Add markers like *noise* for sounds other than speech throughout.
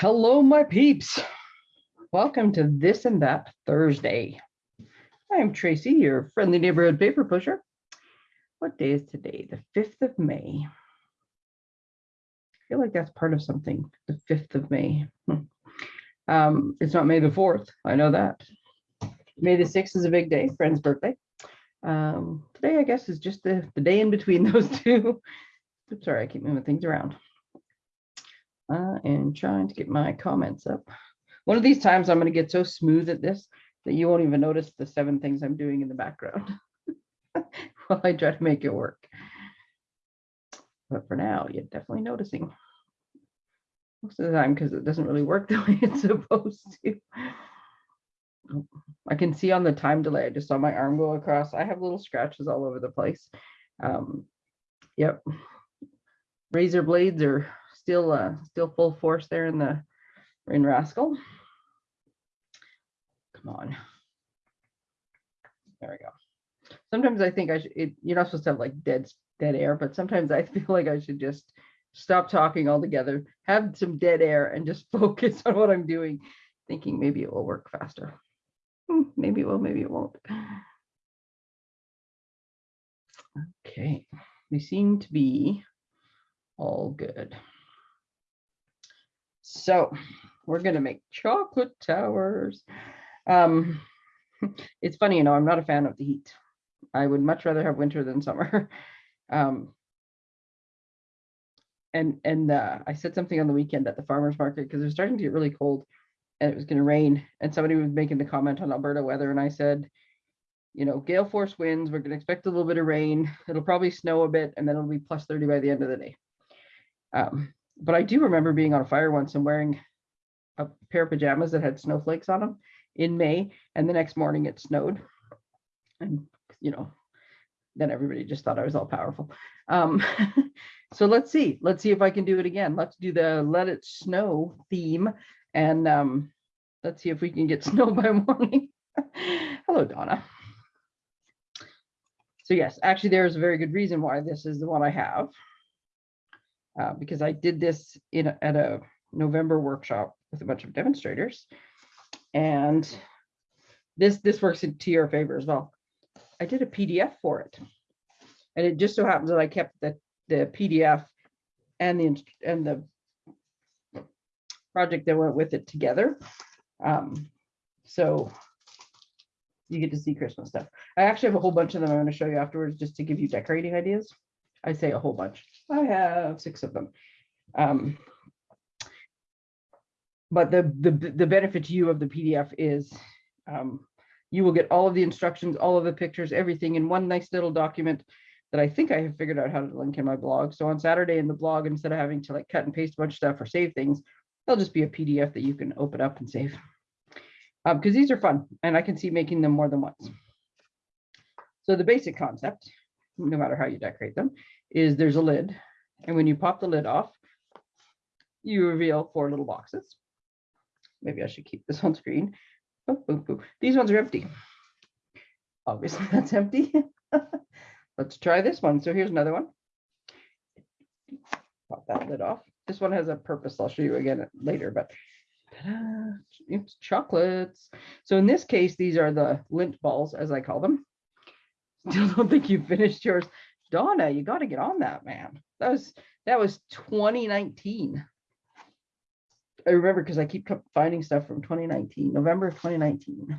Hello, my peeps. Welcome to This and That Thursday. I'm Tracy, your friendly neighborhood paper pusher. What day is today? The 5th of May. I feel like that's part of something, the 5th of May. Hmm. Um, it's not May the 4th, I know that. May the 6th is a big day, friend's birthday. Um, today, I guess, is just the, the day in between *laughs* those two. Oops, sorry, I keep moving things around. I am trying to get my comments up. One of these times I'm going to get so smooth at this that you won't even notice the seven things I'm doing in the background *laughs* while I try to make it work. But for now, you're definitely noticing. Most of the time, because it doesn't really work *laughs* the way it's supposed to. I can see on the time delay, I just saw my arm go across. I have little scratches all over the place. Um, yep. Razor blades are still uh, still full force there in the in Rascal. Come on. There we go. Sometimes I think I should, it, you're not supposed to have like dead dead air, but sometimes I *laughs* feel like I should just stop talking altogether, have some dead air and just *laughs* focus on what I'm doing, thinking maybe it will work faster. Hmm, maybe it will, maybe it won't. Okay, we seem to be all good. So we're gonna make chocolate towers. Um, *laughs* it's funny, you know, I'm not a fan of the heat. I would much rather have winter than summer. *laughs* Um, and and uh, I said something on the weekend at the farmer's market because it was starting to get really cold and it was going to rain. And somebody was making the comment on Alberta weather. And I said, you know, gale force winds, we're going to expect a little bit of rain. It'll probably snow a bit and then it'll be plus 30 by the end of the day. Um, but I do remember being on a fire once and wearing a pair of pajamas that had snowflakes on them in May, and the next morning it snowed. And, you know, then everybody just thought I was all powerful. Um, *laughs* so let's see, let's see if I can do it again. Let's do the let it snow theme and um, let's see if we can get *laughs* snow by morning. *laughs* Hello, Donna. So yes, actually there is a very good reason why this is the one I have. Uh, because I did this in a, at a November workshop with a bunch of demonstrators. And this this works into your favor as well. I did a PDF for it. And it just so happens that I kept the, the PDF and the and the project that went with it together. Um, so you get to see Christmas stuff. I actually have a whole bunch of them I'm going to show you afterwards just to give you decorating ideas. I say a whole bunch. I have six of them. Um, but the, the, the benefit to you of the PDF is um, you will get all of the instructions, all of the pictures, everything in one nice little document that I think I have figured out how to link in my blog. So on Saturday in the blog, instead of having to like cut and paste a bunch of stuff or save things, they'll just be a PDF that you can open up and save. Because um, these are fun and I can see making them more than once. So the basic concept, no matter how you decorate them, is there's a lid. And when you pop the lid off, you reveal four little boxes. Maybe I should keep this *laughs* on screen. Oh, oh, oh. These ones are empty. Obviously *laughs* that's empty. *laughs* Let's try this one. So here's another one. Pop that lid off. This one has a purpose. I'll show you again later, but it's chocolates. So in this case, these are the lint balls, as I call them. Still don't think you finished yours. Donna, you got to get on that, man. That was that was 2019. I remember because I keep finding stuff from 2019, November of 2019.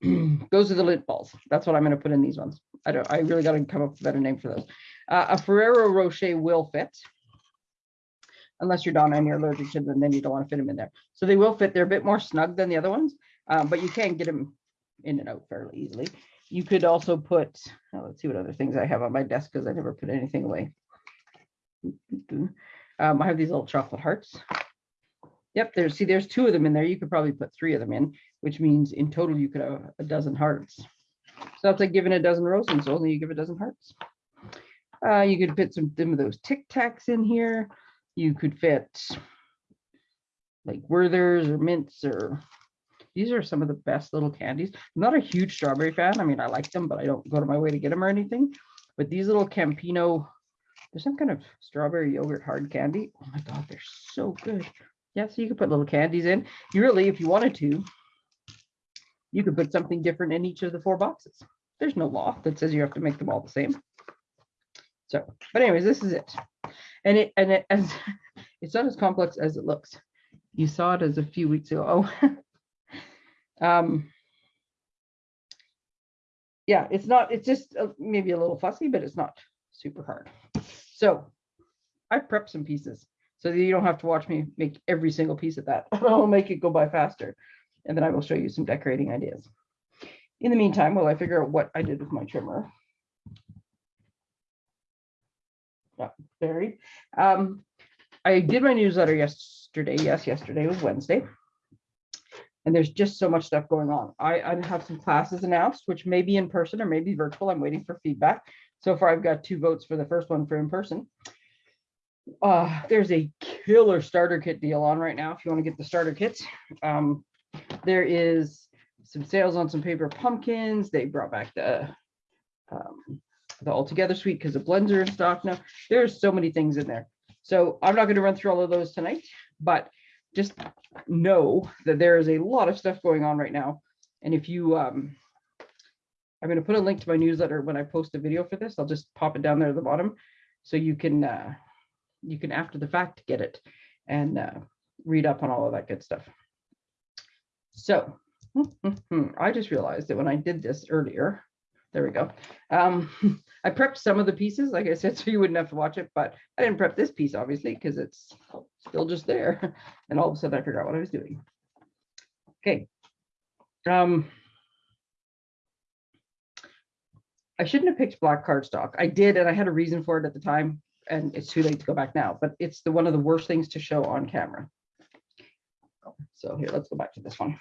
*clears throat* those are the lint balls. That's what I'm going to put in these ones. I don't. I really got to come up with a better name for those. Uh, a Ferrero Rocher will fit, unless you're Donna and you're allergic to them, then you don't want to fit them in there. So they will fit. They're a bit more snug than the other ones, um, but you can get them in and out fairly easily. You could also put. Oh, let's see what other things I have on my desk because I never put anything away. Um, I have these little chocolate hearts. Yep, there's see, there's two of them in there. You could probably put three of them in, which means in total you could have a dozen hearts. So that's like giving a dozen roses, so only you give a dozen hearts. Uh, you could fit some, some of those Tic Tacs in here. You could fit like Werther's or Mints or these are some of the best little candies. I'm not a huge strawberry fan. I mean, I like them, but I don't go to my way to get them or anything. But these little Campino There's some kind of strawberry yogurt hard candy. Oh my God, they're so good. Yeah, so you could put little candies in. You really, if you wanted to, you could put something different in each of the four boxes. There's no law that says you have to make them all the same. So, but anyways, this is it. And it, and it, as, *laughs* it's not as complex as it looks. You saw it as a few weeks ago. Oh. *laughs* um, yeah, it's not, it's just uh, maybe a little fussy, but it's not super hard. So I prepped some pieces so that you don't have to watch me make every single piece of that. *laughs* I'll make it go by faster. And then I will show you some decorating ideas. In the meantime, while I figure out what I did with my trimmer. Yeah, buried. Um, I did my newsletter yesterday. Yes, yesterday was Wednesday. And there's just so much stuff going on. I, I have some classes announced, which may be in person or maybe virtual. I'm waiting for feedback. So far, I've got two votes for the first one for in person. Uh, there's a killer starter kit deal on right now if you want to get the starter kits. Um, there is some sales on some paper pumpkins. They brought back the um, the all together suite because the blends are in stock now. There's so many things in there. So I'm not going to run through all of those tonight, but just know that there is a lot of stuff going on right now. And if you, um, I'm going to put a link to my newsletter when I post a video for this. I'll just pop it down there at the bottom so you can uh, you can after the fact get it and uh, read up on all of that good stuff. So *laughs* I just realized that when I did this earlier, there we go. Um, *laughs* I prepped some of the pieces, like I said, *laughs* so you wouldn't have to watch it, but I didn't prep this piece, obviously, because it's still just there. *laughs* And all of a sudden I forgot what I was doing. Okay. Um, I shouldn't have picked black cardstock. I did, and I had a reason for it at the time, and it's too late to go back now, but it's the one of the worst things to show on camera. So here, let's go back to this one.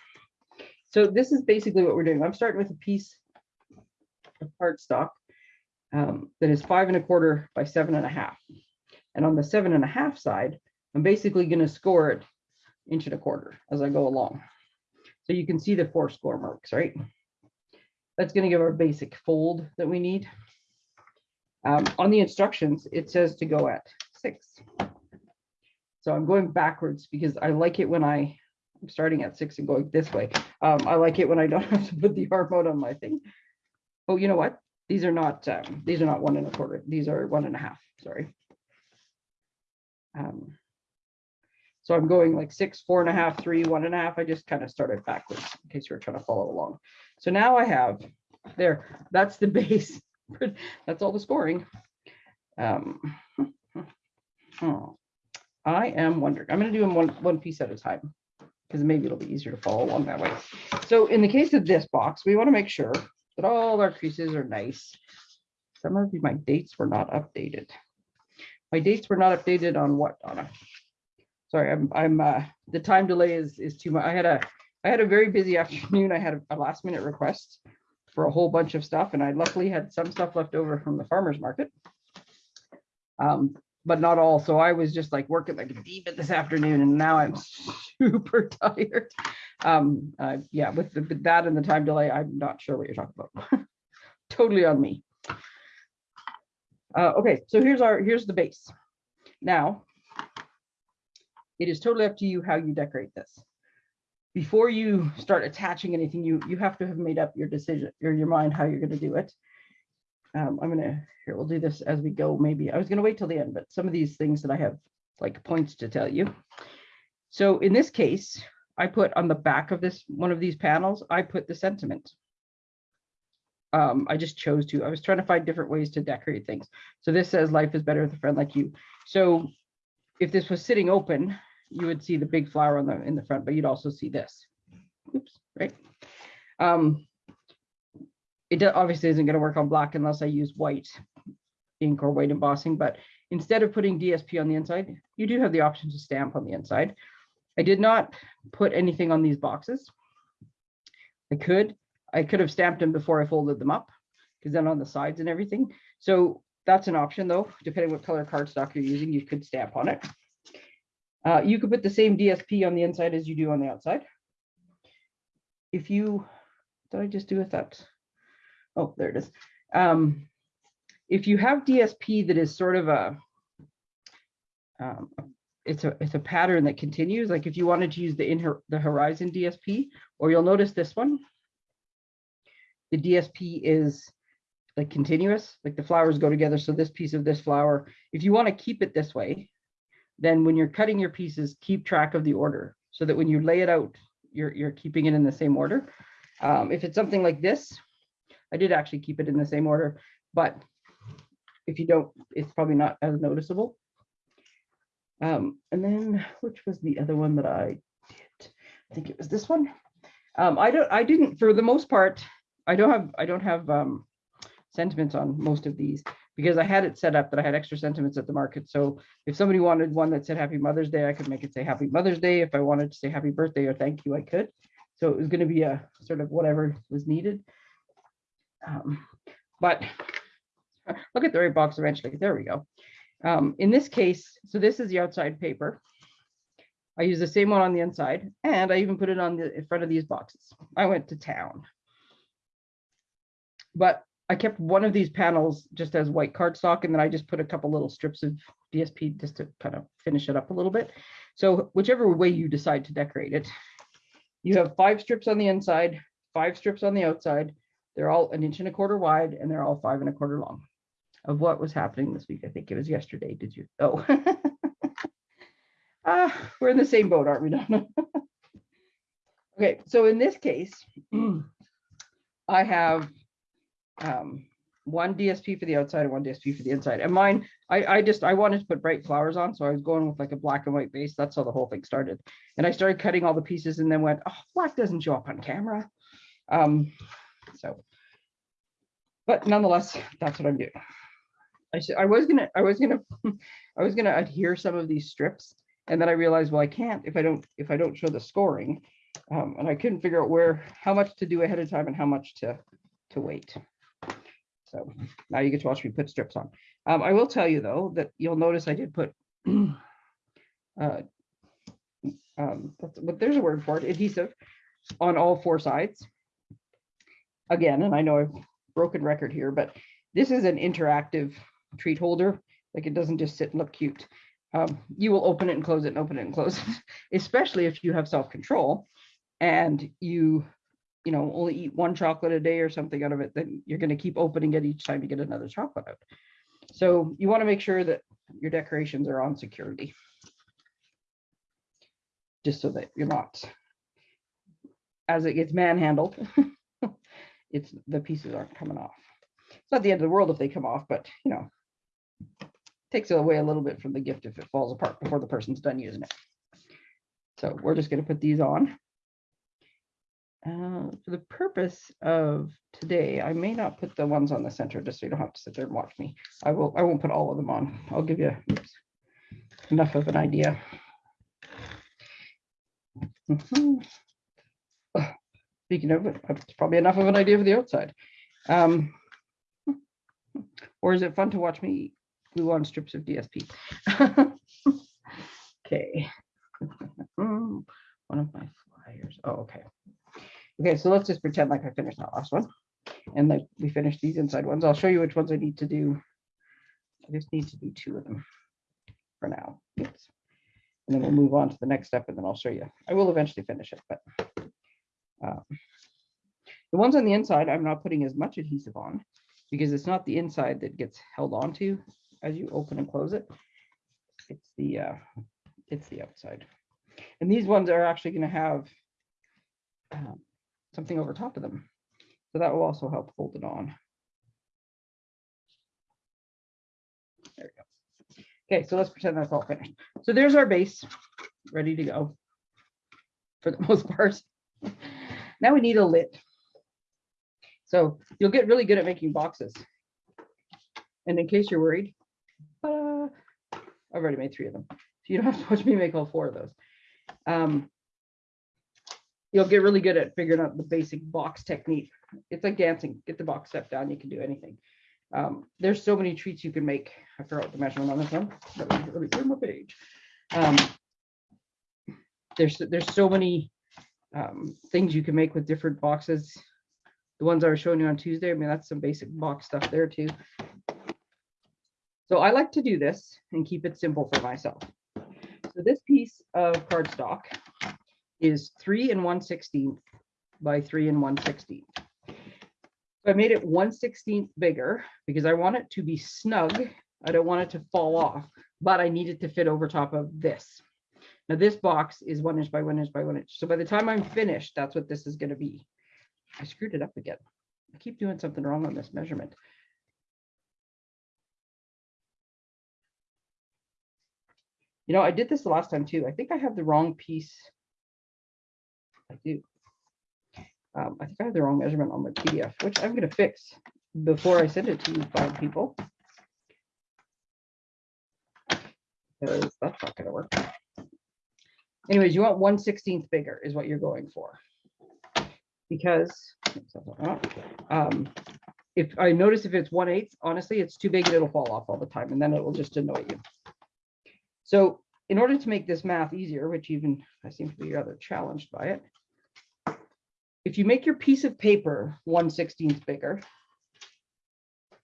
So this is basically what we're doing. I'm starting with a piece of cardstock um, that is five and a quarter by seven and a half. And on the seven and a half side, I'm basically going to score it inch and a quarter as I go along. So you can see the four score marks, right? That's going to give our basic fold that we need. Um, on the instructions, it says to go at six. So I'm going backwards because I like it when I, I'm starting at six and going this way. Um, I like it when I don't *laughs* have to put the arm out on my thing. Oh, you know what? These are not, um, these are not one and a quarter. These are one and a half, sorry. Um, so I'm going like six, four and a half, three, one and a half. I just kind of started backwards in case you were trying to follow along. So now I have there, that's the *laughs* base. that's all the scoring. Um, oh, *laughs* I am wondering, I'm going to do them one, one piece at a time because maybe it'll be easier to follow along that way. So in the case of this box, we want to make sure that all our creases are nice. Some of my dates were not updated. My dates were not updated on what, Donna? Sorry, I'm, I'm, uh, the time delay is, is too much. I had a, I had a very busy *laughs* afternoon. I had a, a last minute request for a whole bunch of stuff and I luckily had some stuff left over from the farmer's market. Um, but not all. So I was just like working like a demon this afternoon and now I'm *laughs* super tired. Um, uh, yeah, with, the, with that and the time delay, I'm not sure what you're talking about. *laughs* totally on me. Uh, okay, so here's our, here's the base. Now, it is totally up to you how you decorate this before you start attaching anything, you you have to have made up your decision or your mind how you're going to do it. Um, I'm gonna here we'll do this as we go. Maybe I was gonna wait till the end, but some of these things that I have like points to tell you. So in this case, I put on the back of this one of these panels, I put the sentiment. Um, I just chose to. I was trying to find different ways to decorate things. So this says life is better with a friend like you. So if this was sitting open, you would see the big flower on the in the front, but you'd also see this. Oops, right? Um, it obviously isn't going to work on black unless I use white ink or white embossing, but instead of putting DSP on the inside, you do have the option to stamp on the inside. I did not put anything on these boxes. I could, I could have stamped them before I folded them up because then on the sides and everything. So that's an option though, depending what color cardstock you're using, you could stamp on it. Uh, you could put the same DSP on the inside as you do on the outside. If you, did I just do with that? Oh, there it is. Um, if you have DSP that is sort of a, um, it's a, it's a pattern that continues, like if you wanted to use the in the horizon DSP, or you'll notice this one, the DSP is like continuous, like the flowers go together. So this piece of this flower, if you want to keep it this way, then when you're cutting your pieces, keep track of the order so that when you lay it out, you're, you're keeping it in the same order. Um, if it's something like this, I did actually keep it in the same order, but if you don't, it's probably not as noticeable. Um, and then which was the other one that I did? I think it was this one. Um, I don't, I didn't, for the most part, I don't have, I don't have um, sentiments on most of these because I had it set up that I had extra sentiments at the market. So if somebody wanted one that said Happy Mother's Day, I could make it say Happy Mother's Day. If I wanted to say Happy Birthday or Thank you, I could. So it was going to be a sort of whatever was needed. Um, but look at the right box eventually. There we go. Um, in this case, so this is the outside paper. I use the same one on the inside and I even put it on the in front of these boxes. I went to town. But I kept one of these panels just as white cardstock and then I just put a couple little strips of DSP just to kind of finish it up a little bit. So whichever way you decide to decorate it, you have five strips on the inside, five strips on the outside. They're all an inch and a quarter wide and they're all five and a quarter long of what was happening this week. I think it was yesterday. Did you? Oh, *laughs* ah, we're in the same boat, aren't we, Donna? *laughs* okay, so in this case, *clears throat* I have um, one DSP for the outside and one DSP for the inside. And mine, I, I just, I wanted to put bright flowers on. So I was going with like a black and white base. That's how the whole thing started. And I started cutting all the pieces and then went, oh, black doesn't show up on camera. Um, so, but nonetheless, that's what I'm doing. I I was gonna, I was gonna, *laughs* I was gonna adhere some of these strips, and then I realized, well, I can't if I don't, if I don't show the scoring, um, and I couldn't figure out where, how much to do ahead of time and how much to, to wait. So now you get to watch me put strips on. Um, I will tell you though that you'll notice I did put, *clears throat* uh, um, but there's a word for it, adhesive on all four sides. Again, and I know I've broken record here, but this is an interactive treat holder. Like it doesn't just sit and look cute. Um, you will open it and close it and open it and close it, *laughs* especially if you have self-control and you, you know, only eat one chocolate a day or something out of it, then you're going to keep opening it each time you get another chocolate out. So you want to make sure that your decorations are on security. Just so that you're not, as it gets manhandled, *laughs* it's the pieces aren't coming off. It's not the end of the world if they come off, but you know, takes away a little bit from the gift if it falls apart before the person's done using it. So we're just going to put these on. Uh, for the purpose of today, I may not put the ones on the center just so you don't have to sit there and watch me. I will. I won't put all of them on. I'll give you oops, enough of an idea. Mm -hmm. Speaking of it, it's probably enough of an idea for the outside. Um, *laughs* or is it fun to watch me glue on strips of DSP? *laughs* okay. *laughs* One of my flyers. Oh, okay. Okay, so let's just pretend like I finished that last one. And then we finished these inside ones. I'll show you which ones I need to do. I just need to do two of them for now. And then we'll move on to the next step and then I'll show you. I will eventually finish it, but um, the ones on the inside, I'm not putting as much adhesive on because it's not the inside that gets held onto as you open and close it. It's the uh, it's the outside. And these ones are actually going to have um, something over top of them. So that will also help hold it on. There we go. Okay, so let's pretend that's all finished. So there's our base ready to go for the *laughs* most part. now we need a lid. So you'll get really good at making boxes. And in case you're worried, I've already made three of them. So you don't have to watch me make all four of those. Um, you'll get really good at figuring out the basic box technique. It's like dancing, get the box step down, you can do anything. Um, there's so many treats you can make. I forgot the measurement on this one. Let me, let me turn my page. Um, there's there's so many um, things you can make with different boxes the ones I was showing you on Tuesday, I mean, that's some basic box stuff there too. So I like to do this and keep it simple for myself. So this piece of cardstock is three and one sixteenth by three and one sixteenth. So I made it one sixteenth bigger because I want it to be snug. I don't want it to fall off, but I need it to fit over top of this. Now this box is one inch by one inch by one inch. So by the time I'm finished, that's what this is gonna be. I screwed it up again. I keep doing something wrong on this measurement. You know, I did this the last time too. I think I have the wrong piece. I do. Um, I think I have the wrong measurement on my PDF, which I'm gonna fix before I send it to you fine people. Because that's not gonna work. Anyways, you want one sixteenth bigger is what you're going for. Because um, if I notice if it's one eighth, honestly, it's too big and it'll fall off all the time and then it will just annoy you. So in order to make this math easier, which even I seem to be rather challenged by it, if you make your piece of paper 1 16th bigger,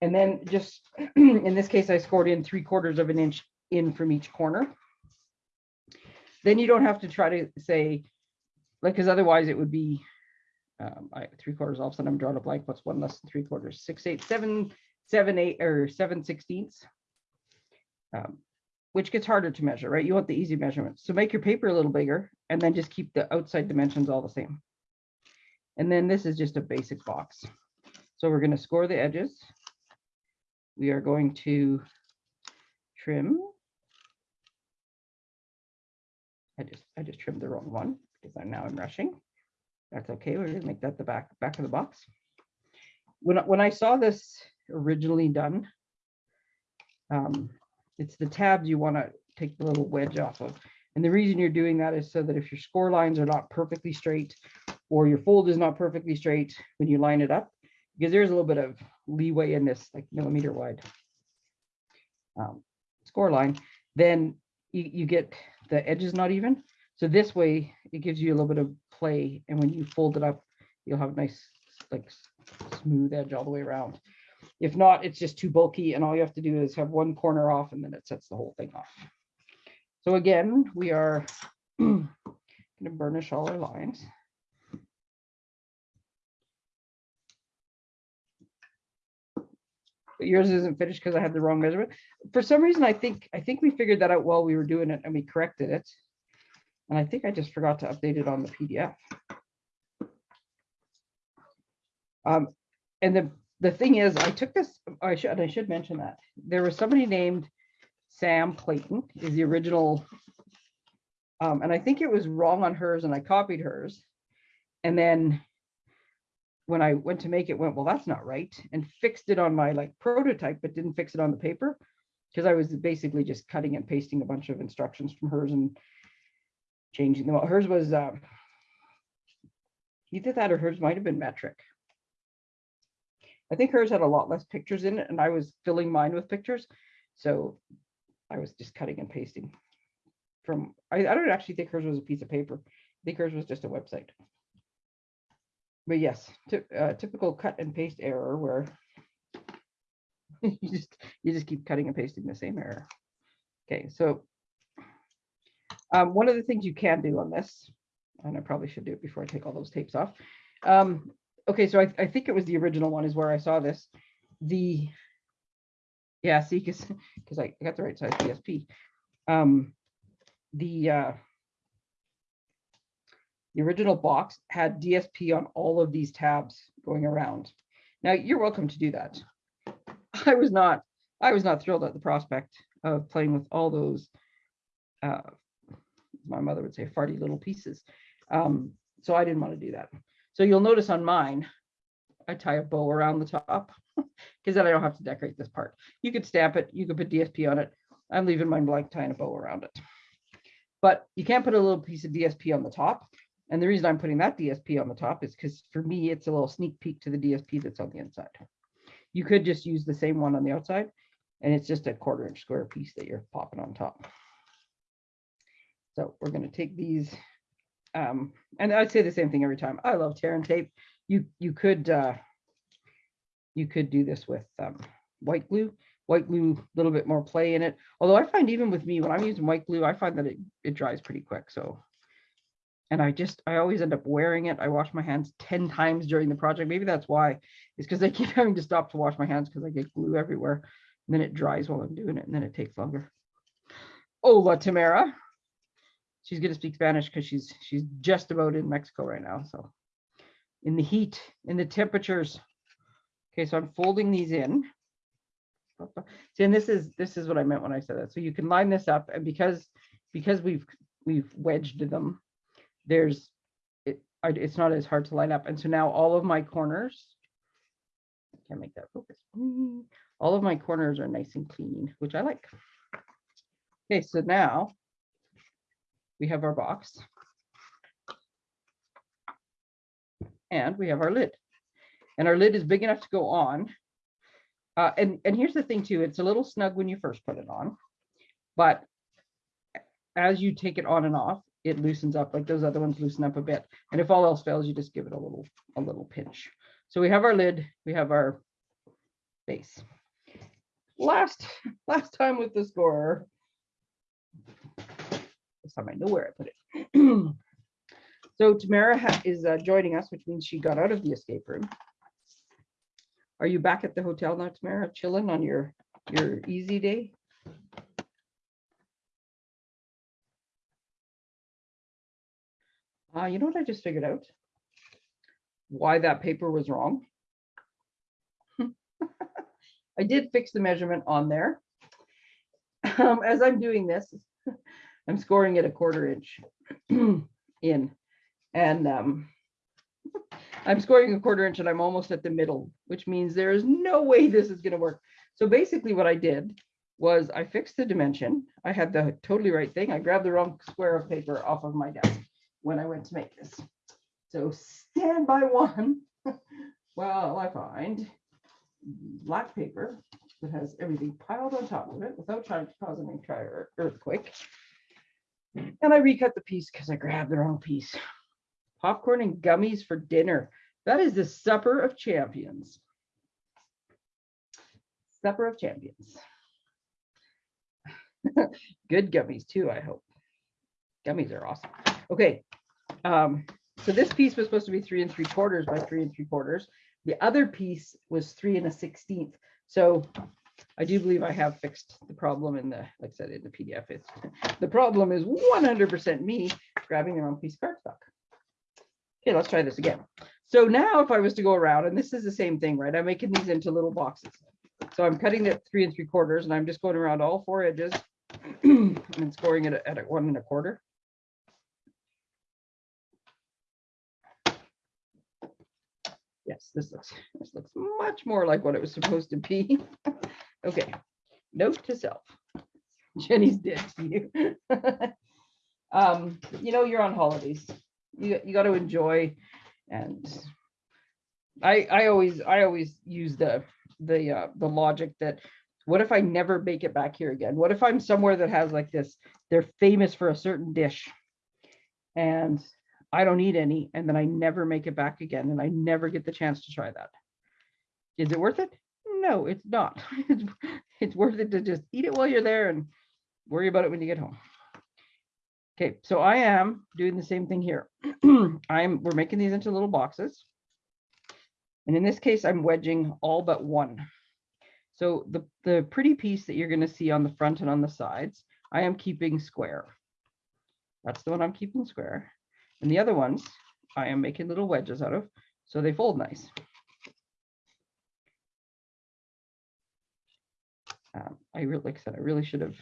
and then just, *clears throat* in this case, I scored in three quarters of an inch in from each corner, then you don't have to try to say, like, because otherwise it would be um, I, three quarters, all of a sudden I'm drawing a blank, what's one less than three quarters, six, eight, seven, seven, eight, or seven sixteenths. Um, which gets harder to measure, right? You want the easy measurements. So make your paper a little bigger and then just keep the outside dimensions all the same. And then this is just a basic box. So we're going to score the edges. We are going to trim. I just I just trimmed the wrong one because I'm now I'm rushing. That's okay. We're going to make that the back back of the box. When when I saw this originally done, um, it's the tabs you want to take the little wedge off of. And the reason you're doing that is so that if your score lines are not perfectly straight or your fold is not perfectly straight when you line it up, because there's a little bit of leeway in this like millimeter wide um, score line, then you, you get the edges not even. So this way it gives you a little bit of play. And when you fold it up, you'll have a nice like smooth edge all the way around. If not, it's just too bulky and all you have to do is have one corner off and then it sets the whole thing off. So again, we are *clears throat* going to burnish all our lines. But yours isn't finished because I had the wrong measurement. For some reason, I think I think we figured that out while we were doing it and we corrected it. And I think I just forgot to update it on the PDF. Um, and the the thing is, I took this, I should, I should mention that. There was somebody named Sam Clayton, is the original. Um, and I think it was wrong on hers and I copied hers. And then when I went to make it, went, well, that's not right, and fixed it on my like prototype, but didn't fix it on the paper. Because I was basically just cutting and pasting a bunch of instructions from hers and changing them. Hers was uh, either that or hers might have been metric. I think hers had a lot less pictures in it and I was filling mine with pictures. So I was just cutting and pasting from, I, I don't actually think hers was a piece of paper. I think hers was just a website. But yes, uh, typical cut and paste error where *laughs* you just you just keep cutting and pasting the same error. Okay, so um, one of the things you can do on this, and I probably should do it before I take all those tapes off, um, okay, so I, I think it was the original one is where I saw this. The yeah, see, because because I got the right size DSP. Um, the uh, the original box had DSP on all of these tabs going around. Now you're welcome to do that. *laughs* I was not I was not thrilled at the prospect of playing with all those. Uh, my mother would say farty little pieces. Um, so I didn't want to do that. So you'll notice on mine, I tie a bow around the top *laughs* because then I don't have to decorate this part. You could stamp it, you could put DSP on it. I'm leaving mine blank, tying a bow around it. But you can't put a little piece of DSP on the top. And the reason I'm putting that DSP on the top is because for me, it's a little sneak peek to the DSP that's on the inside. You could just use the same one on the outside and it's just a quarter inch square piece that you're popping on top. So we're going to take these um, and I'd say the same thing every time. I love tear and tape. You you could uh, you could do this with um, white glue, white glue, a little bit more play in it. Although I find even with me, when I'm using white glue, I find that it, it dries pretty quick, so. And I just, I always end up wearing it. I wash my hands 10 times during the project. Maybe that's why. It's because I keep *laughs* having to stop to wash my hands because I get glue everywhere. And then it dries while I'm doing it, and then it takes longer. Hola, Tamara. She's gonna speak Spanish because she's she's just about in Mexico right now. So in the heat, in the temperatures. Okay, so I'm folding these in. See, and this is this is what I meant when I said that. So you can line this up, and because because we've we've wedged them, there's it. It's not as hard to line up, and so now all of my corners. Can't make that focus. All of my corners are nice and clean, which I like. Okay, so now we have our box. And we have our lid. And our lid is big enough to go on. Uh, and, and here's the thing too, it's a little snug when you first put it on, but as you take it on and off, it loosens up like those other ones loosen up a bit. And if all else fails, you just give it a little, a little pinch. So we have our lid, we have our base. Last, last time with the scorer, time I know where I put it. *clears throat* So Tamara is uh, joining us, which means she got out of the escape room. Are you back at the hotel now, Tamara, chilling on your, your easy day? Uh, you know what I just figured out? Why that paper was wrong. *laughs* I did fix the measurement on there. Um, as I'm doing this, I'm scoring it a quarter inch *clears throat* in. And um, I'm scoring a quarter inch and I'm almost at the middle, which means there is no way this is gonna work. So basically what I did was I fixed the dimension. I had the totally right thing. I grabbed the wrong square of paper off of my desk when I went to make this. So stand by one *laughs* well, I find black paper that has everything piled on top of it without trying to cause an entire earthquake. And I recut the piece because I grabbed the wrong piece. Popcorn and gummies for dinner. That is the supper of champions. Supper of champions. *laughs* Good gummies too, I hope. Gummies are awesome. Okay. Um, so this piece was supposed to be three and three quarters by three and three quarters. The other piece was three and a sixteenth. So I do believe I have fixed the problem in the, like I said, in the PDF. It's the problem is one hundred percent me grabbing the wrong piece of cardstock. Okay, let's try this again. So now if I was to go around, and this is the same thing, right? I'm making these into little boxes. So I'm cutting it three and three quarters and I'm just going around all four edges *clears throat* and scoring it at one and a quarter. Yes, this looks, *laughs* this looks much more like what it was supposed to be. *laughs* Okay, note to self. *laughs* Jenny's dead to you. Um, you know, you're on holidays. You, you got to enjoy and I, I always, I always use the, the, uh, the logic that what if I never make it back here again? What if I'm somewhere that has like this, they're famous for a certain dish and I don't eat any and then I never make it back again and I never get the chance to try that. Is it worth it? No, it's not. *laughs* It's, it's worth it to just eat it while you're there and worry about it when you get home. Okay, so I am doing the same thing here. *clears throat* I'm, we're making these into little boxes. And in this case, I'm wedging all but one. So the, the pretty piece that you're gonna see on the front and on the sides, I am keeping square. That's the one I'm keeping square. And the other ones, I am making little wedges out of, so they fold nice. Um, I really, like I said, I really should have,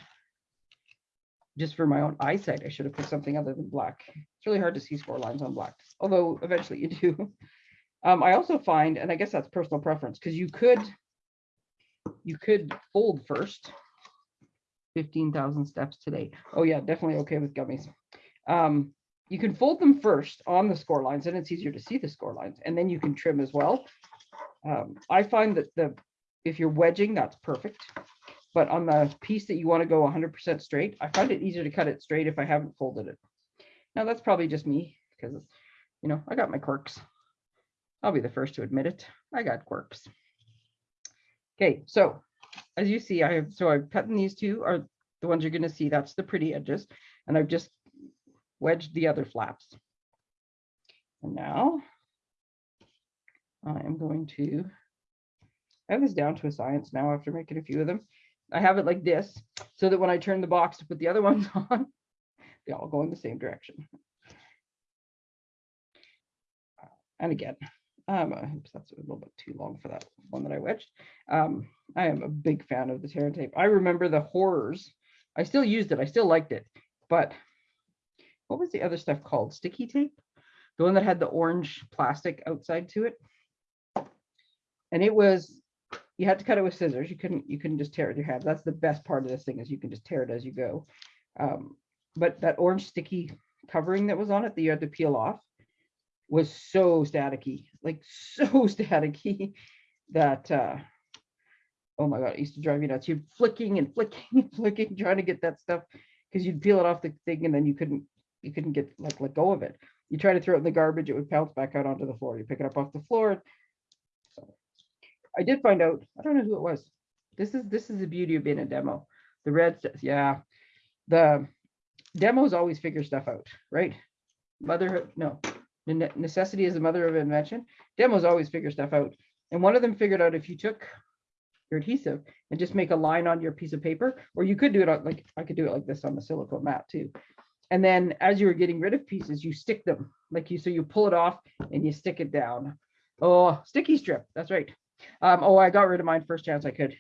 just for my own eyesight, I should have put something other than black. It's really hard to see score lines on black, although eventually you do. *laughs* Um, I also find, and I guess that's personal preference, because you could, you could fold first. Fifteen thousand steps today. Oh yeah, definitely okay with gummies. Um, you can fold them first on the score lines, and it's easier to see the score lines, and then you can trim as well. Um, I find that the, if you're wedging, that's perfect. But on the piece that you want to go hundred percent straight, I find it easier to cut it straight if I haven't folded it. Now, that's probably just me, because, you know, I got my quirks. I'll be the first to admit it. I got quirks. Okay, so as you see, I have, so I've cut in these two are the ones you're gonna see. That's the pretty edges. And I've just wedged the other flaps. And now I am going to, I have this down to a science now after making a few of them. I have it like this so that when I turn the box to put the other *laughs* ones on, they all go in the same direction. And again, um, that's a little bit too long for that one that I wedged. Um, I am a big fan of the Terra tape. I remember the horrors. I still used it. I still liked it, but what was the other stuff called? Sticky tape? The one that had the orange plastic outside to it. And it was, you had to cut it with scissors. You couldn't, you couldn't just tear it with your hand. That's the best part of this thing is you can just tear it as you go. Um, but that orange sticky covering that was on it that you had to peel off was so staticky, like *laughs* so staticky that, uh, oh my God, it used to drive me nuts. You're flicking and flicking and flicking, trying to get that stuff because you'd peel it off the thing and then you couldn't, you couldn't get like let go of it. You try to throw it in the garbage, it would bounce back out onto the floor. You pick it up off the floor. So I did find out, I don't know who it was. This is this is the beauty of being a demo. The red, says, yeah, the demos always figure stuff out, right? Motherhood, no, ne- necessity is the mother of invention. Demos always figure stuff out. And one of them figured out if you took your adhesive and just make a line on your piece of paper, or you could do it on, like, I could do it like this on the silicone mat too. And then as you were getting rid of pieces, you stick them like you, so you pull it off and you stick it down. Oh, sticky strip. That's right. Um, oh, I got rid of mine first chance I could.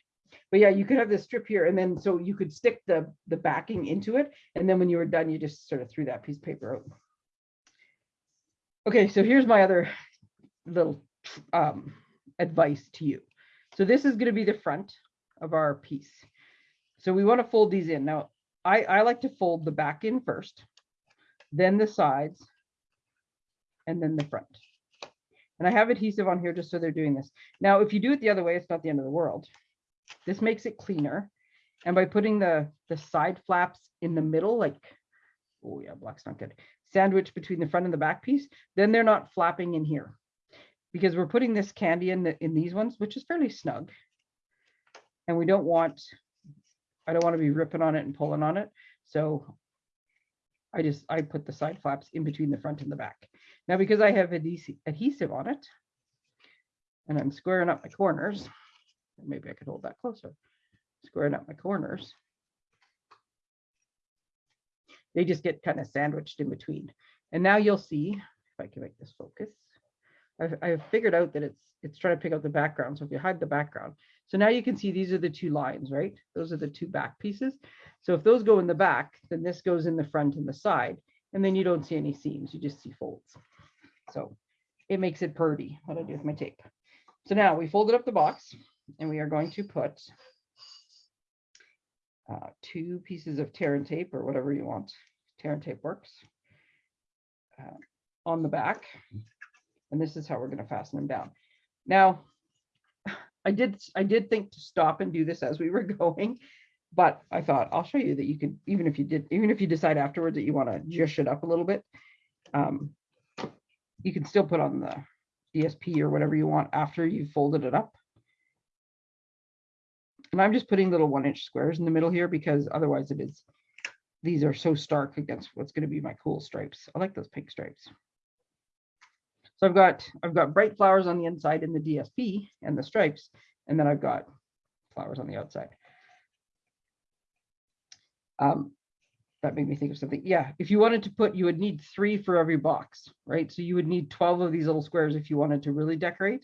But yeah, you could have this strip here and then so you could stick the, the backing into it. And then when you were done, you just sort of threw that piece of paper out. Okay, so here's my other little um, advice to you. So this is going to be the front of our piece. So we want to fold these in. Now, I, I like to fold the back in first, then the sides, and then the front. And I have adhesive on here just so they're doing this. Now, if you do it the other way, it's not the end of the world. This makes it cleaner. And by putting the, the side flaps in the middle, like, oh yeah, black's not good, sandwich between the front and the back piece, then they're not flapping in here. Because we're putting this candy in the, in these ones, which is fairly snug. And we don't want, I don't want to be ripping on it and pulling on it. So I just, I put the side flaps in between the front and the back. Now, because I have adhesive, on it, and I'm squaring up my corners, maybe I could hold that closer, squaring up my corners. They just get kind of sandwiched in between. And now you'll see, if I can make this focus, I've, I've figured out that it's it's trying to pick up the background. So if you hide the background, so now you can see these are the two lines, right? Those are the two back pieces. So if those go in the back, then this goes in the front and the side, and then you don't see any seams, you just see folds. So it makes it pretty, what I do with my tape. So now we folded up the box and we are going to put uh, two pieces of tear and tape or whatever you want. tear and tape works uh, on the back. And this is how we're going to fasten them down. Now, I did I did think to stop and do this as we were *laughs* going, but I thought I'll show you that you can even if you did even if you decide afterwards that you want to jush it up a little bit, um, you can still put on the DSP or whatever you want after you've folded it up. And I'm just putting little one inch squares in the middle here because otherwise it is, these are so stark against what's going to be my cool stripes. I like those pink stripes. So I've got, I've got bright flowers on the inside in the DSP and the stripes, and then I've got flowers on the outside. Um, that made me think of something. Yeah, if you wanted to put, you would need three for every box, right? So you would need 12 of these little squares if you wanted to really decorate.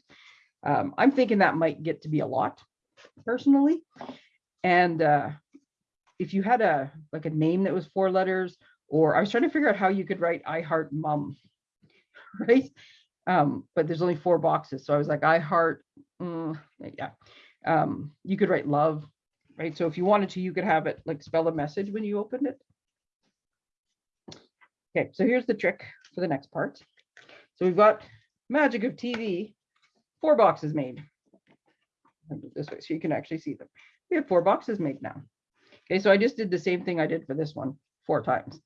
Um, I'm thinking that might get to be a lot personally. And uh, if you had a like a name that was four letters, or I was trying to figure out how you could write I heart mom, *laughs* right? Um, but there's only four boxes. So I was like, I heart, mm, yeah. Um, you could write love, right? So if you wanted to, you could have it like spell a message when you opened it. Okay, so here's the trick for the next part. So we've got magic of TV, four boxes made. This way, so you can actually see them. We have four boxes made now. Okay, so I just did the same thing I did for this one four times.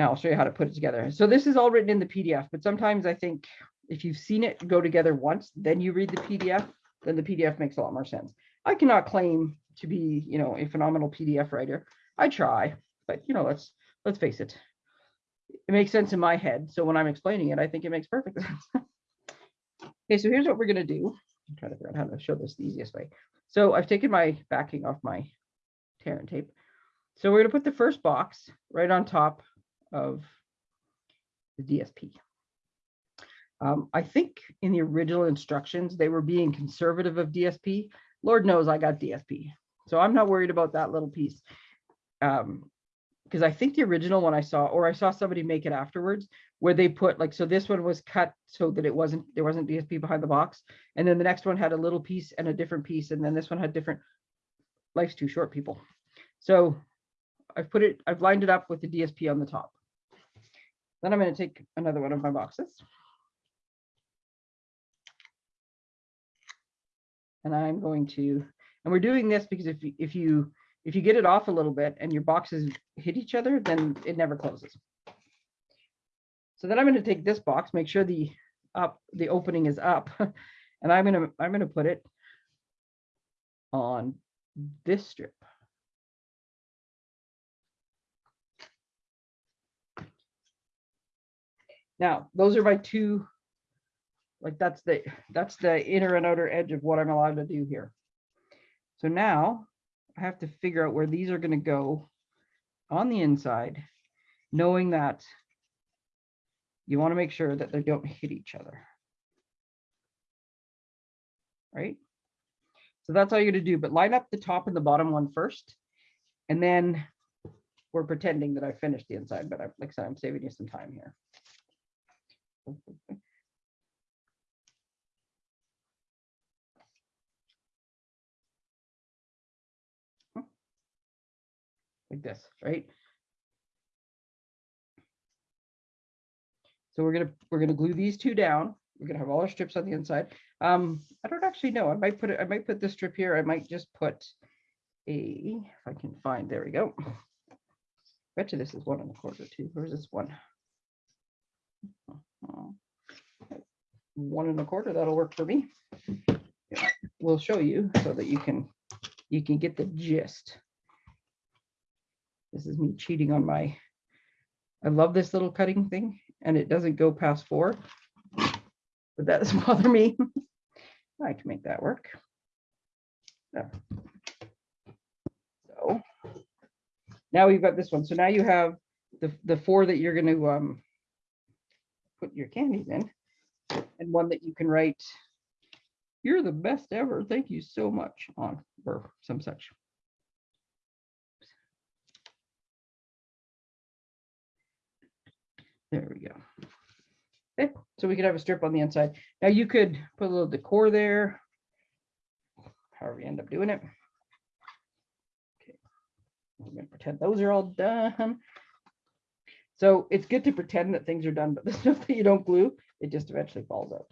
Now I'll show you how to put it together. So this is all written in the PDF, but sometimes I think if you've seen it go together once, then you read the PDF, then the PDF makes a lot more sense. I cannot claim to be, you know, a phenomenal PDF writer. I try, but you know, let's let's face it. It makes sense in my head. So when I'm explaining it, I think it makes perfect *laughs* sense. okay, so here's what we're gonna do. I'm trying to figure out how to show this the easiest way. So I've taken my backing off my tear and tape. So we're gonna put the first box right on top of the DSP. Um, I think in the original instructions, they were being conservative of DSP. Lord knows I got DSP. So I'm not worried about that little piece. Um, because I think the original one I saw, or I saw somebody make it afterwards, where they put like, so this one was cut so that it wasn't, there wasn't DSP behind the box. And then the next one had a little piece and a different piece. And then this one had different, life's too short, people. So I've put it, I've lined it up with the DSP on the top. Then I'm going to take another one of my boxes. And I'm going to, and we're doing this because if you, if you, if you get it off a little bit and your boxes hit each other, then it never closes. So then I'm going to take this box, make sure the up, the opening is up, *laughs* and I'm going to, I'm going to put it on this strip. Now, those are my two, like that's the, that's the inner and outer edge of what I'm allowed to do here. So now I have to figure out where these are going to go on the inside, knowing that you want to make sure that they don't hit each other. Right? So that's all you're going to do, but line up the top and the bottom one first. And then we're pretending that I finished the inside, but I, like I said, I'm saving you some time here. Like this, right? So we're gonna we're gonna glue these two down. We're gonna have all our strips on the inside. Um, I don't actually know. I might put it. I might put this strip here. I might just put a. If I can find. There we go. Bet you this is one and a quarter too. Where's this one? One and a quarter. That'll work for me. We'll show you so that you can you can get the gist. This is me cheating on my. I love this little cutting thing and it doesn't go past four. But that doesn't *laughs* bother me. I can make that work. So now we've got this one. So now you have the, the four that you're going to um, put your candies in and one that you can write, you're the best ever. Thank you so much on or some such. There we go. Okay, so we could have a strip on the inside. Now you could put a little decor there. However you end up doing it. Okay, I'm gonna pretend those are all done. So it's good to pretend that things are done, but *laughs* the stuff that you don't glue, it just eventually falls out.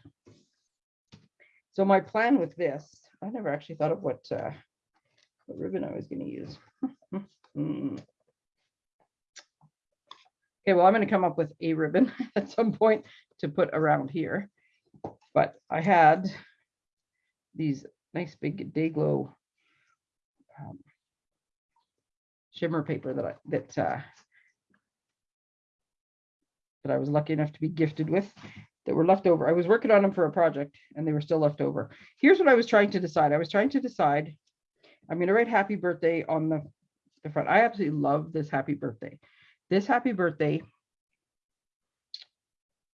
So my plan with this, I never actually thought of what, uh, what ribbon I was gonna use. Hmm. *laughs* Okay, well, I'm going to come up with a ribbon *laughs* at some point to put around here. But I had these nice big day glow um, shimmer paper that I that uh, that I was lucky enough to be gifted with that were left over. I was working on them for a project and they were still left over. Here's what I was trying to decide. I was trying to decide, I'm going to write happy birthday on the, the front. I absolutely love this happy birthday this happy birthday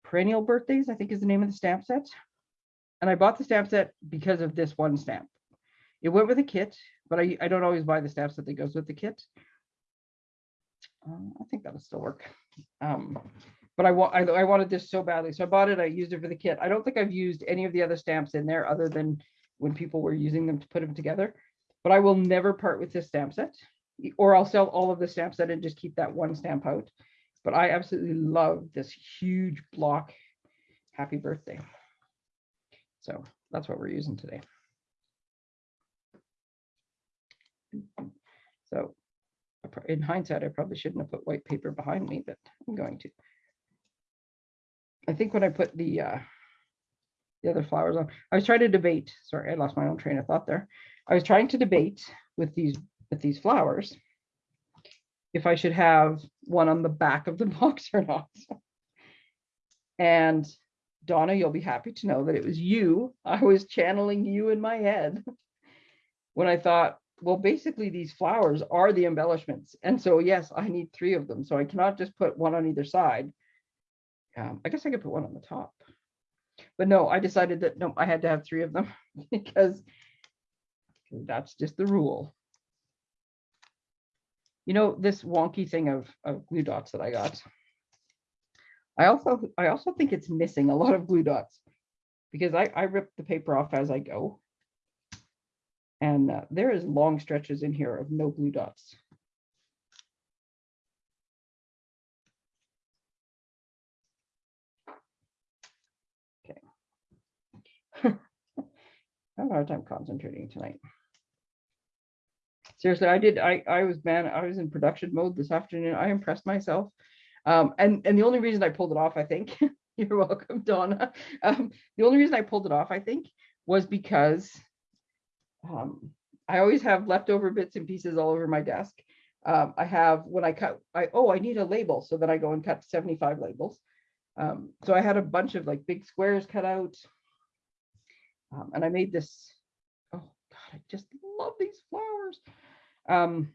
perennial birthdays i think is the name of the stamp set and i bought the stamp set because of this one stamp it went with a kit but i, I don't always buy the stamp set that goes with the kit um, i think that'll still work um, but I, wa I, I wanted this so badly so i bought it i used it for the kit i don't think i've used any of the other stamps in there other than when people were using them to put them together but i will never part with this stamp set or I'll sell all of the stamp set and just keep that one stamp out. But I absolutely love this huge block. Happy birthday. So that's what we're using today. So in hindsight, I probably shouldn't have put white paper behind me, but I'm going to. I think when I put the uh, the other flowers on, I was trying to debate. Sorry, I lost my own train of thought there. I was trying to debate with these, with these flowers, if I should have one on the back of the *laughs* box or not. And Donna, you'll be happy to know that it was you. I was channeling you in my head when I thought, well, basically these flowers are the embellishments. And so, yes, I need three of them. So I cannot just put one on either side. Um, I guess I could put one on the top. But no, I decided that no, I had to have three of them *laughs* because that's just the rule. You know, this wonky thing of, of glue dots that I got. I also, I also think it's missing a lot of glue dots because I, I rip the paper off as I go. And uh, there is long stretches in here of no glue dots. I have a hard time concentrating tonight. Seriously, I did, I, I was, man, I was in production mode this afternoon. I impressed myself. Um, and, and the only reason I pulled it off, I think, *laughs* you're welcome, Donna. Um, the only reason I pulled it off, I think, was because um, I always have leftover bits and pieces all over my desk. Um, I have, when I cut, I, oh, I need a label. So then I go and cut 75 labels. Um, so I had a bunch of like big squares cut out. Um, and I made this, oh God, I just love these flowers. Um,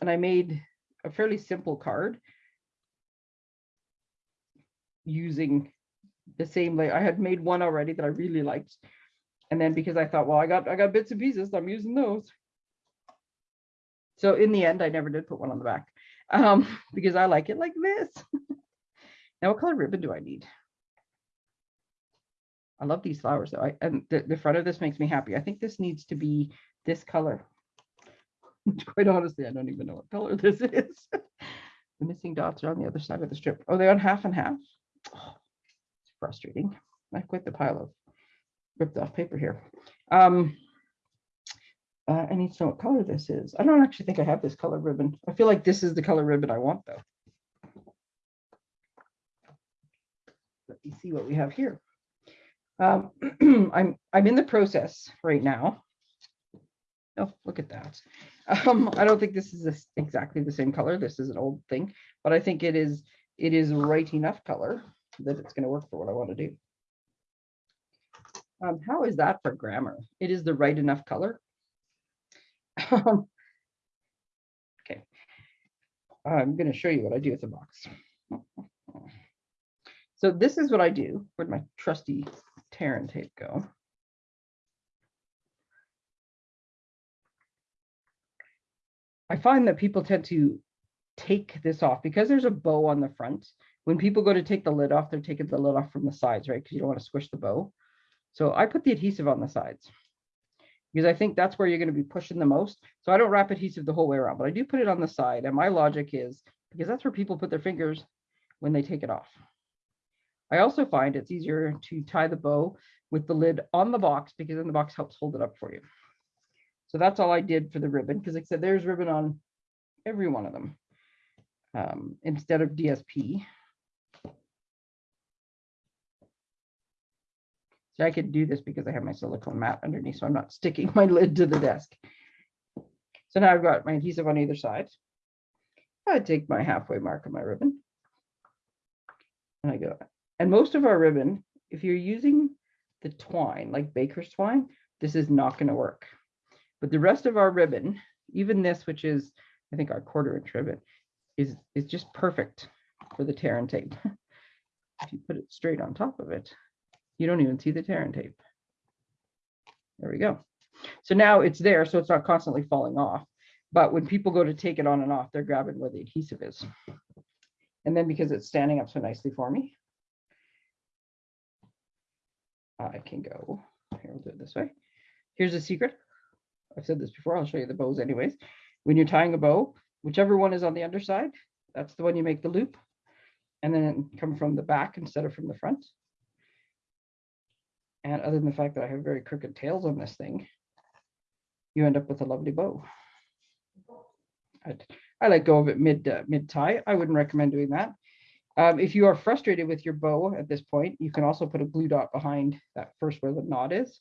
and I made a fairly simple card using the same layer. I had made one already that I really liked. And then because I thought, well, I got I got bits and pieces, I'm using those. So in the end, I never did put one on the back um, *laughs* because I like it like this. *laughs* now, what color ribbon do I need? I love these flowers though. I, and the, the front of this makes me happy. I think this needs to be this color. Which *laughs* quite honestly, I don't even know what color this *laughs* is. the missing dots are on the other side of the strip. Oh, they're on half and half. Oh, *sighs* it's frustrating. I quit the pile of ripped off paper here. Um, uh, I need to know what color this is. I don't actually think I have this color ribbon. I feel like this is the color ribbon I want though. Let me see what we have here. Um, *clears throat* I'm I'm in the process right now. Oh, look at that. *laughs* Um, I don't think this is this exactly the same color. This is an old thing, but I think it is it is right enough color that it's going to work for what I want to do. Um, how is that for grammar? It is the right enough color. Um, okay, I'm going to show you what I do with the box. *laughs* So this is what I do. Where'd my trusty and tape go? I find that people tend to take this off because there's a bow on the front. When people go to take the lid off, they're taking the lid off from the sides, right? Because you don't want to squish the bow. So I put the adhesive on the sides because I think that's where you're going to be pushing the most. So I don't wrap adhesive the whole way around, but I do put it on the side. And my logic is because that's where people put their fingers when they take it off. I also find it's easier to tie the bow with the lid on the box because then the box helps hold it up for you. So that's all I did for the ribbon because like I said, there's ribbon on every one of them um, instead of DSP. So I could do this because I have my silicone mat underneath, so I'm not sticking *laughs* my lid to the desk. So now I've got my adhesive on either side. I take my halfway mark of my ribbon. And I go, and most of our ribbon, if you're using the twine, like baker's twine, this is not going to work. But the rest of our ribbon, even this, which is, I think our quarter inch ribbon, is, is just perfect for the tear and tape. *laughs* if you put it straight on top of it, you don't even see the tear and tape. There we go. So now it's there, so it's not constantly falling off. But when people go to take it on and off, they're grabbing where the adhesive is. And then because it's standing up so nicely for me, I can go, here, we'll do it this way. Here's a secret. I've said this before, I'll show you the bows anyways. When you're tying a bow, whichever one is on the underside, that's the one you make the loop. And then come from the back instead of from the front. And other than the fact that I have very crooked tails on this thing, you end up with a lovely bow. I'd, I let go of it mid uh, mid tie. I wouldn't recommend doing that. Um, if you are frustrated with your bow at this point, you can also put a glue dot behind that first where the knot is.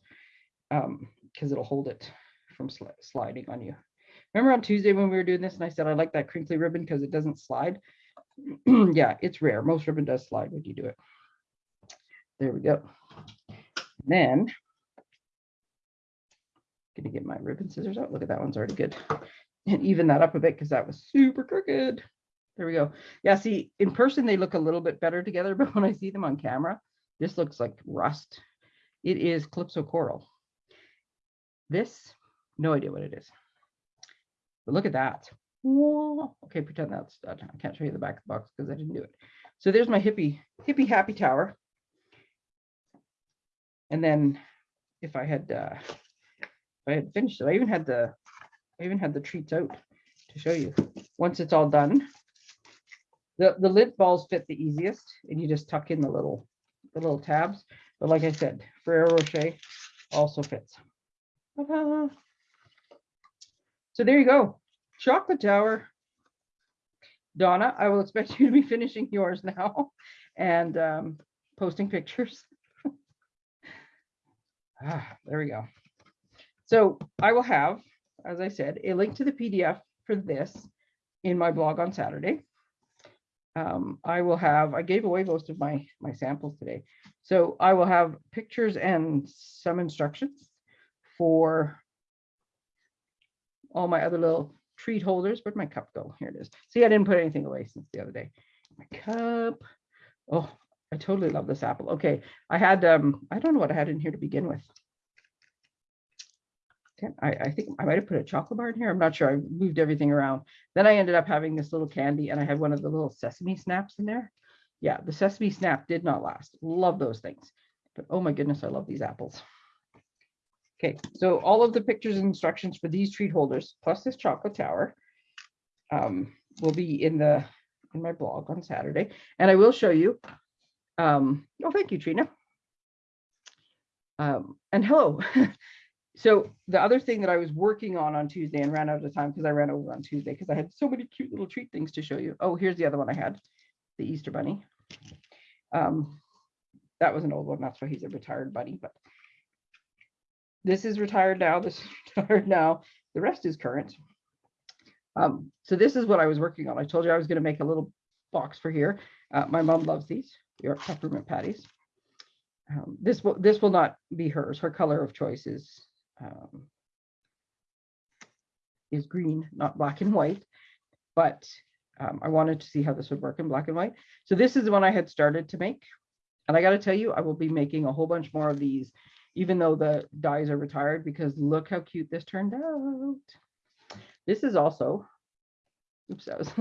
Um, because it'll hold it from sli- sliding on you. Remember on Tuesday when we were doing this and I said I like that crinkly ribbon because it doesn't slide? *clears throat* yeah, it's rare. Most ribbon does slide when you do it. There we go. Then gonna get my ribbon scissors out. Look at that one's already good. And even that up a bit because that was super crooked. There we go. Yeah, see, in person they look a little bit better together, *laughs* but when I see them on camera, this looks like rust. It is Calypso Coral. This, no idea what it is. But look at that. Whoa. Okay, pretend that's done. I can't show you the back of the box because I didn't do it. So there's my hippie, hippie happy tower. And then if I had, uh, if I had finished it, I even had the, I even had the treats out to show you. Once it's all done, the, the Lindt balls fit the easiest and you just tuck in the little, the little tabs. But like I said, Ferrero Rocher also fits. *laughs* So there you go. Chocolate Tower. Donna, I will expect you to be finishing yours now *laughs* and um, posting pictures. *laughs* ah, there we go. So I will have, as I said, a link to the PDF for this in my blog on Saturday. Um, I will have, I gave away most of my, my samples today. So I will have pictures and some instructions for all my other little treat holders. Where'd my cup go? Here it is. See, I didn't put anything away since the other day. My cup. Oh, I totally love this apple. Okay, I had, um, I don't know what I had in here to begin with. I, I think I might have put a chocolate bar in here. I'm not sure. I moved everything around. Then I ended up having this little candy and I had one of the little sesame snaps in there. Yeah, the sesame snap did not last. Love those things. But oh my goodness, I love these apples. Okay, so all of the pictures and instructions for these treat holders, plus this chocolate tower, um, will be in the, in my blog on Saturday. And I will show you, um, oh, thank you, Trina. Um, and hello. *laughs* So the other thing that I was working on on Tuesday and ran out of time because I ran over on Tuesday because I had so many cute little treat things to show you. Oh, here's the other one I had, the Easter bunny. Um, that was an old one. That's why he's a retired bunny, but this is retired now. *laughs* This is retired now. The rest is current. Um, so this is what I was working on. I told you I was going to make a little box for here. Uh, my mom loves these York peppermint patties. Um, this will this will not be hers. Her color of choice is um, is green, not black and white. But um, I wanted to see how this would work in black and white. So this is the one I had started to make. And I got to tell you, I will be making a whole bunch more of these, even though the dies are retired, because look how cute this turned out. This is also, oops, *laughs* I was,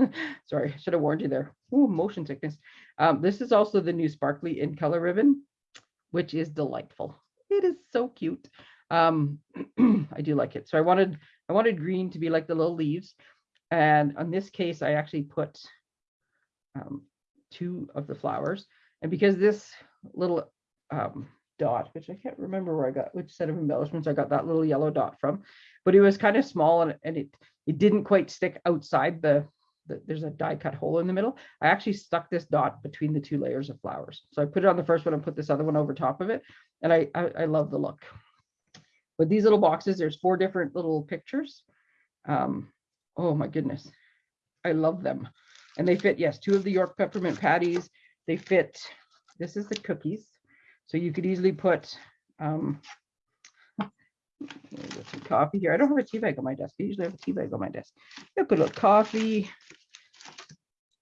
sorry, should have warned you there. Ooh, motion sickness. Um, this is also the new sparkly in color ribbon, which is delightful. It is so cute. Um, *clears throat* I do like it. So I wanted, I wanted green to be like the little leaves. And on this case, I actually put um, two of the flowers. And because this little um, dot, which I can't remember where I got, which set of embellishments I got that little yellow dot from, but it was kind of small and, and it, it didn't quite stick outside the, the, there's a die cut hole in the middle. I actually stuck this dot between the two layers of flowers. So I put it on the first one and put this other one over top of it. And I, I, I love the look. But these little boxes, there's four different little pictures. Um, oh my goodness. I love them. And they fit, yes, two of the York peppermint patties. They fit, this is the cookies. So you could easily put um, some coffee here. I don't have a tea bag on my desk. I usually have a tea bag on my desk. A little coffee.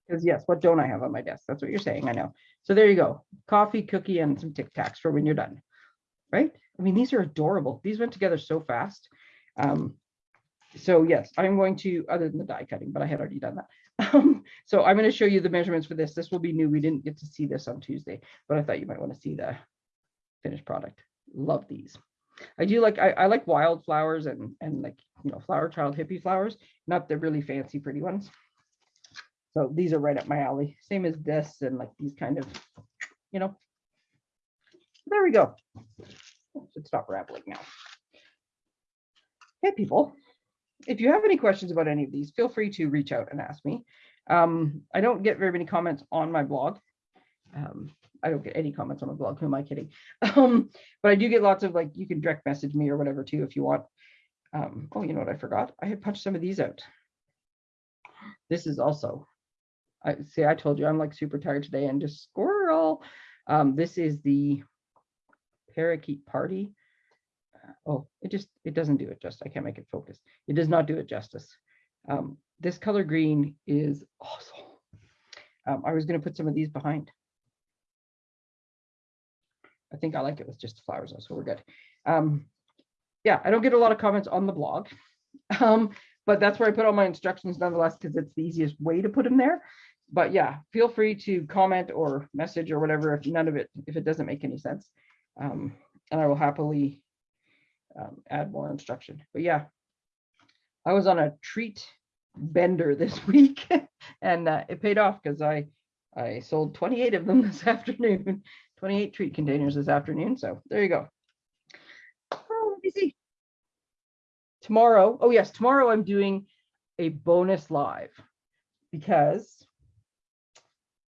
Because yes, what don't I have on my desk? That's what you're saying. I know. So there you go. Coffee, cookie, and some Tic Tacs for when you're done. Right? I mean, these are adorable. These went together so fast. Um, so yes, I'm going to, other than the die cutting, but I had already done that. *laughs* Um, so I'm going to show you the measurements for this. This will be new. We didn't get to see this on Tuesday, but I thought you might want to see the finished product. Love these. I do like, I, I like wildflowers and, and like, you know, flower child hippie flowers, not the really fancy pretty ones. So these are right up my alley. Same as this and like these kind of, you know. There we go. Should stop rambling now. Hey, people. If you have any questions about any of these, feel free to reach out and ask me. Um, I don't get very many comments on my blog. Um, I don't get any comments on my blog. Who am I kidding? *laughs* Um, but I do get lots of like, you can direct message me or whatever too, if you want. Um, oh, you know what I forgot? I had punched some of these out. This is also, I see, I told you I'm like super tired today and just squirrel. Um, this is the parakeet party. Uh, Oh, it just, it doesn't do it just, I can't make it focus. It does not do it justice. Um, this color green is awesome. Um, I was gonna put some of these behind. I think I like it with just flowers, so we're good. Um, yeah, I don't get a lot of comments on the blog. *laughs* Um, but that's where I put all my instructions nonetheless, because it's the easiest way to put them there. But yeah, feel free to comment or message or whatever if none of it, if it doesn't make any sense. Um, and I will happily um, add more instruction. But yeah, I was on a treat bender *laughs* this week and uh, it paid off because I I sold 28 of them *laughs* this afternoon, 28 treat containers this afternoon. So there you go. Oh, let me see. Tomorrow, oh yes, tomorrow I'm doing a bonus live because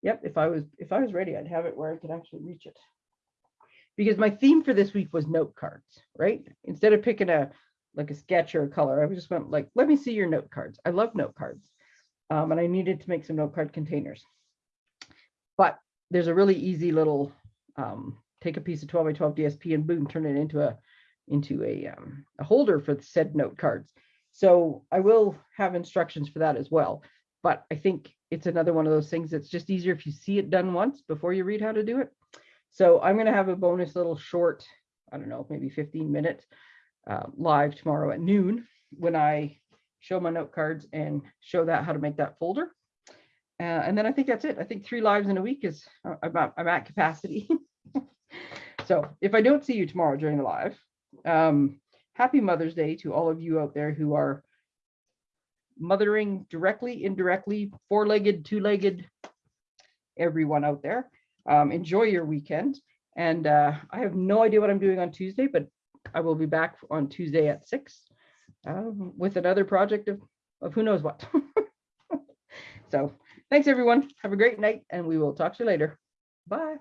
yep, if I was if I was ready, I'd have it where I could actually reach it. Because my theme for this week was note cards, right? Instead of picking a like a sketch or a color, I just went like, let me see your note cards. I love note cards. Um, and I needed to make some note card containers. But there's a really easy little um, take a piece of 12 by 12 DSP and boom, turn it into a into a, um, a holder for the said note cards. So I will have instructions for that as well. But I think it's another one of those things that's just easier if you see it done once before you read how to do it. So I'm going to have a bonus little short, I don't know, maybe 15 minutes uh, live tomorrow at noon when I show my note cards and show that how to make that folder. Uh, and then I think that's it. I think three lives in a week is uh, I'm, at- I'm at capacity. *laughs* so if I don't see you tomorrow during the live, um, happy Mother's Day to all of you out there who are mothering directly, indirectly, four-legged, two-legged, everyone out there. Um, enjoy your weekend. And uh, I have no idea what I'm doing on Tuesday, but I will be back on Tuesday at six um, with another project of, of who knows what. *laughs* so thanks, everyone. Have a great night, and we will talk to you later. Bye.